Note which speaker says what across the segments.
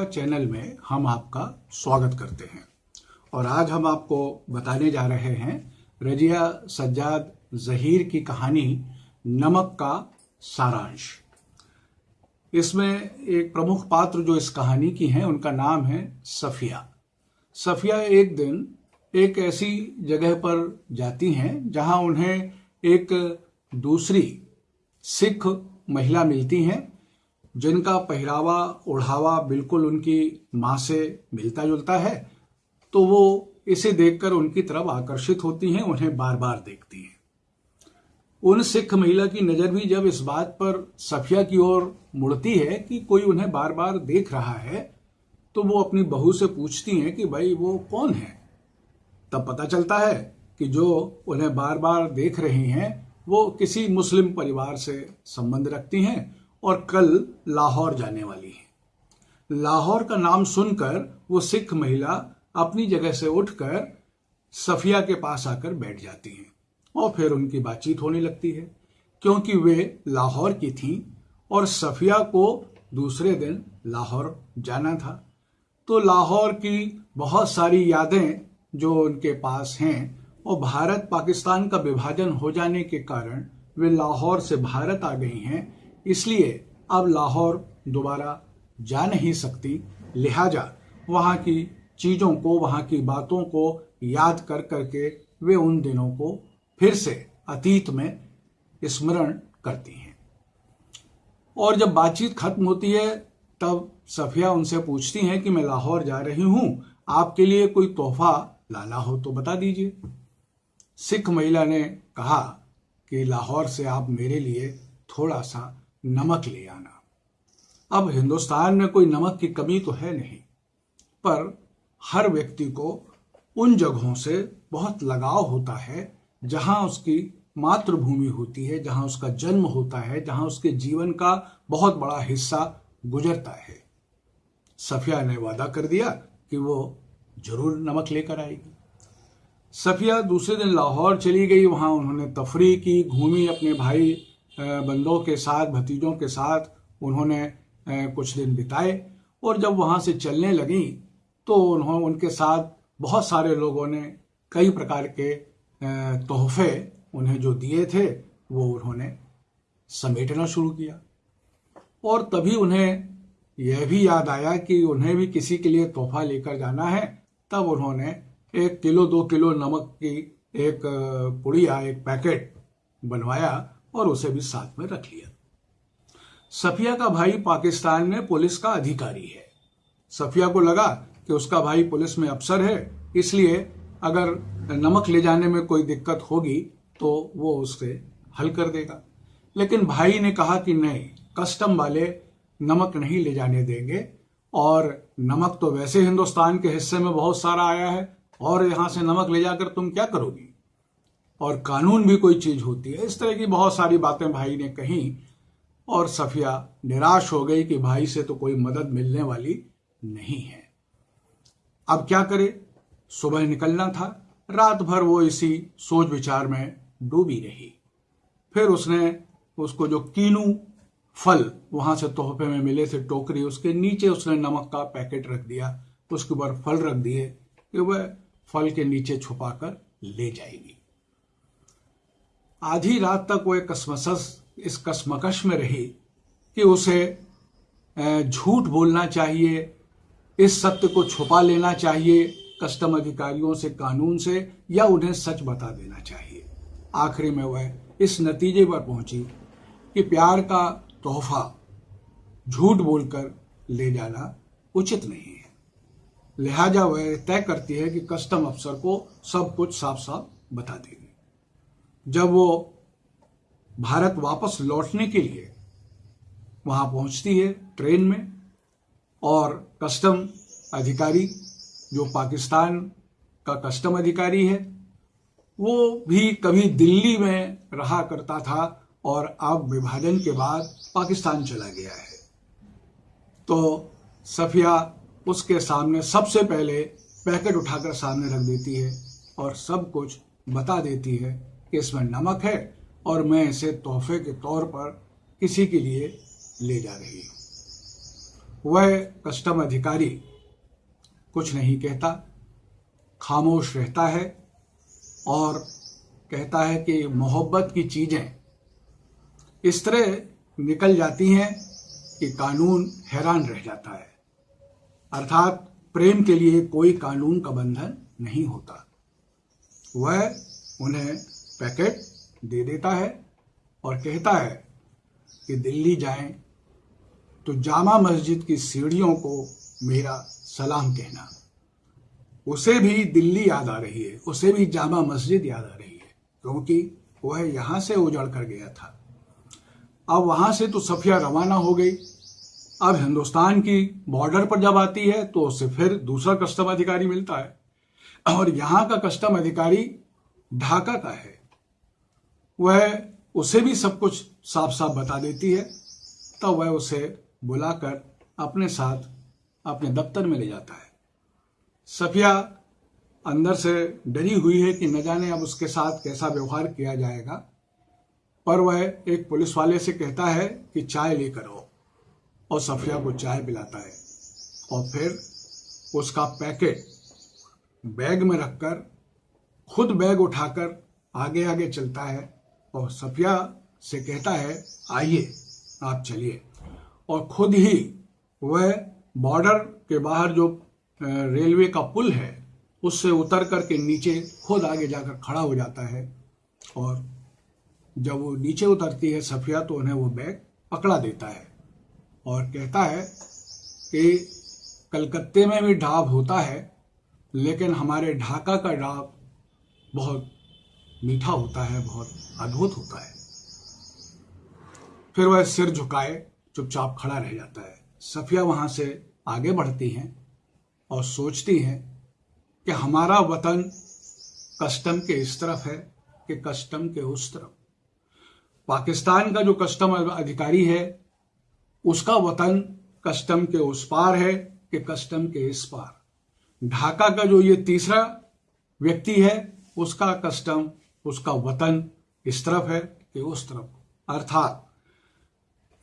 Speaker 1: Channel में हम आपका स्वागत करते हैं। और आज हम आपको बताने जा रहे हैं रजिया सज्जाद जहीर की कहानी नमक का सारांश। इसमें एक प्रमुख पात्र जो इस कहानी की हैं, उनका नाम है सफिया। सफिया एक दिन एक ऐसी जगह पर जाती हैं जहाँ उन्हें एक दूसरी सिख महिला मिलती हैं। जिनका पहरावा, ओढ़ावा बिल्कुल उनकी माँ से मिलता जुलता है तो वो इसे देखकर उनकी तरफ़ आकर्षित होती हैं, उन्हें बार बार देखती हैं। उन सिख महिला की नज़र भी जब इस बात पर सफिया की ओर मुड़ती है कि कोई उन्हें बार बार देख रहा है तो वो अपनी बहू से पूछती हैं कि, भाई, वो कौन है? तब पता चलता है कि जो उन्हें बार बार देख रही हैं, वो किसी मुस्लिम परिवार से संबंध रखती हैं और कल लाहौर जाने वाली है। लाहौर का नाम सुनकर वो सिख महिला अपनी जगह से उठकर सफिया के पास आकर बैठ जाती हैं और फिर उनकी बातचीत होने लगती है, क्योंकि वे लाहौर की थीं और सफिया को दूसरे दिन लाहौर जाना था। तो लाहौर की बहुत सारी यादें जो उनके पास हैं और भारत पाकिस्तान का विभाजन हो जाने के कारण वे लाहौर से भारत आ गई हैं इसलिए अब लाहौर दोबारा जा नहीं सकती। लिहाजा वहाँ की चीज़ों को, वहाँ की बातों को याद कर करके वे उन दिनों को फिर से अतीत में स्मरण करती हैं। और जब बातचीत खत्म होती है, तब सफिया उनसे पूछती हैं कि मैं लाहौर जा रही हूँ, आपके लिए कोई तोहफा लाला हो तो बता दीजिए। सिख महिला ने कहा कि लाहौर से आप मेरे लिए थोड़ा सा नमक ले आना। अब हिंदुस्तान में कोई नमक की कमी तो है नहीं, पर हर व्यक्ति को उन जगहों से बहुत लगाव होता है जहाँ उसकी मातृभूमि होती है, जहाँ उसका जन्म होता है, जहाँ उसके जीवन का बहुत बड़ा हिस्सा गुजरता है। सफिया ने वादा कर दिया कि वो ज़रूर नमक लेकर आएगी। सफिया दूसरे दिन लाहौर चली गई, वहाँ उन्होंने तफरी की, घूमी अपने भाई बंदों के साथ, भतीजों के साथ उन्होंने कुछ दिन बिताए और जब वहाँ से चलने लगी तो उन्होंने उनके साथ बहुत सारे लोगों ने कई प्रकार के तोहफे उन्हें जो दिए थे, वो उन्होंने समेटना शुरू किया। और तभी उन्हें यह भी याद आया कि उन्हें भी किसी के लिए तोहफा लेकर जाना है, तब उन्होंने एक किलो, दो किलो नमक की एक पुड़िया, एक पैकेट बनवाया और उसे भी साथ में रख लिया। सफिया का भाई पाकिस्तान में पुलिस का अधिकारी है। सफिया को लगा कि उसका भाई पुलिस में अफसर है, इसलिए अगर नमक ले जाने में कोई दिक्कत होगी तो वो उससे हल कर देगा। लेकिन भाई ने कहा कि नहीं, कस्टम वाले नमक नहीं ले जाने देंगे, और नमक तो वैसे हिंदुस्तान के हिस्से में बहुत सारा आया है, और यहाँ से नमक ले जाकर तुम क्या करोगी? और कानून भी कोई चीज़ होती है। इस तरह की बहुत सारी बातें भाई ने कही और सफिया निराश हो गई कि भाई से तो कोई मदद मिलने वाली नहीं है। अब क्या करे? सुबह निकलना था। रात भर वो इसी सोच विचार में डूबी रही। फिर उसने उसको जो कीनू फल वहाँ से तोहफे में मिले थे टोकरी, उसके नीचे उसने नमक का पैकेट रख दिया, उसके ऊपर फल रख दिए कि वह फल के नीचे छुपाकर ले जाएगी। आधी रात तक वो एक कसमसस, इस कसमकश में रही कि उसे झूठ बोलना चाहिए, इस सत्य को छुपा लेना चाहिए, कस्टम अधिकारियों से, कानून से, या उन्हें सच बता देना चाहिए। आखिरी में वह इस नतीजे पर पहुँची कि प्यार का तोहफा झूठ बोलकर ले जाना उचित नहीं है। लिहाजा वह तय करती है कि कस्टम अफसर को सब कुछ साफ़ साफ़ बता देगी। जब वो भारत वापस लौटने के लिए वहाँ पहुँचती है ट्रेन में और कस्टम अधिकारी, जो पाकिस्तान का कस्टम अधिकारी है, वो भी कभी दिल्ली में रहा करता था और अब विभाजन के बाद पाकिस्तान चला गया है। तो सफिया उसके सामने सबसे पहले पैकेट उठाकर सामने रख देती है और सब कुछ बता देती है कि इसमें नमक है और मैं इसे तोहफे के तौर पर किसी के लिए ले जा रही हूँ। वह कस्टम अधिकारी कुछ नहीं कहता, खामोश रहता है और कहता है कि मोहब्बत की चीज़ें इस तरह निकल जाती हैं कि कानून हैरान रह जाता है। अर्थात प्रेम के लिए कोई कानून का बंधन नहीं होता। वह उन्हें पैकेट दे देता है और कहता है कि दिल्ली जाएँ तो जामा मस्जिद की सीढ़ियों को मेरा सलाम कहना। उसे भी दिल्ली याद आ रही है, उसे भी जामा मस्जिद याद आ रही है, क्योंकि वह यहाँ से उजड़ कर गया था। अब वहाँ से तो सफिया रवाना हो गई। अब हिंदुस्तान की बॉर्डर पर जब आती है तो उसे फिर दूसरा कस्टम अधिकारी मिलता है। और यहाँ का कस्टम अधिकारी ढाका का है। वह उसे भी सब कुछ साफ़ साफ़ बता देती है। तब वह उसे बुलाकर अपने साथ अपने दफ्तर में ले जाता है। सफिया अंदर से डरी हुई है कि न जाने अब उसके साथ कैसा व्यवहार किया जाएगा। पर वह एक पुलिस वाले से कहता है कि चाय लेकर आओ। और सफिया को चाय पिलाता है। और फिर उसका पैकेट बैग में रखकर, खुद बैग उठाकर आगे आगे चलता है। और सफिया से कहता है, आइए, आप चलिए। और खुद ही वह बॉर्डर के बाहर जो रेलवे का पुल है, उससे उतर करके नीचे खुद आगे जाकर खड़ा हो जाता है। और जब वो नीचे उतरती है, सफिया तो उन्हें वो बैग पकड़ा देता है और कहता है कि, कलकत्ते में भी ढाब होता है, लेकिन हमारे ढाका का ढाब बहुत मीठा होता है, बहुत अद्भुत होता है। फिर वह सिर झुकाए, चुपचाप खड़ा रह जाता है। सफिया वहाँ से आगे बढ़ती हैं और सोचती हैं कि हमारा वतन कस्टम के इस तरफ़ है कि कस्टम के उस तरफ़। पाकिस्तान का जो कस्टम अधिकारी है, उसका वतन कस्टम के उस पार है कि कस्टम के इस पार। ढाका का जो ये तीसरा व्यक्ति है, उसका कस्टम उसका वतन इस तरफ़ है कि उस तरफ़। अर्थात,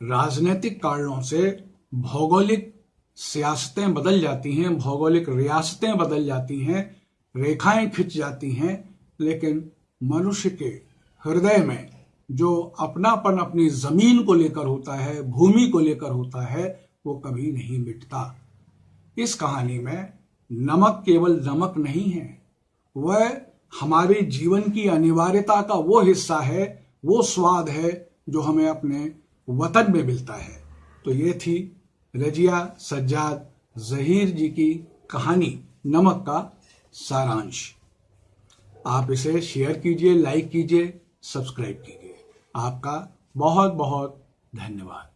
Speaker 1: राजनीतिक कारणों से भौगोलिक सियासतें बदल जाती हैं, भौगोलिक रियासतें बदल जाती हैं, रेखाएँ खिंच जाती हैं, लेकिन मनुष्य के हृदय में जो अपनापन अपनी ज़मीन को लेकर होता है, भूमि को लेकर होता है, वो कभी नहीं मिटता। इस कहानी में नमक केवल नमक नहीं है, वह हमारे जीवन की अनिवार्यता का वो हिस्सा है, वो स्वाद है जो हमें अपने वतन में मिलता है। तो ये थी रजिया सज्जाद जहीर जी की कहानी, नमक का सारांश। आप इसे शेयर कीजिए, लाइक कीजिए, सब्सक्राइब कीजिए। आपका बहुत बहुत धन्यवाद।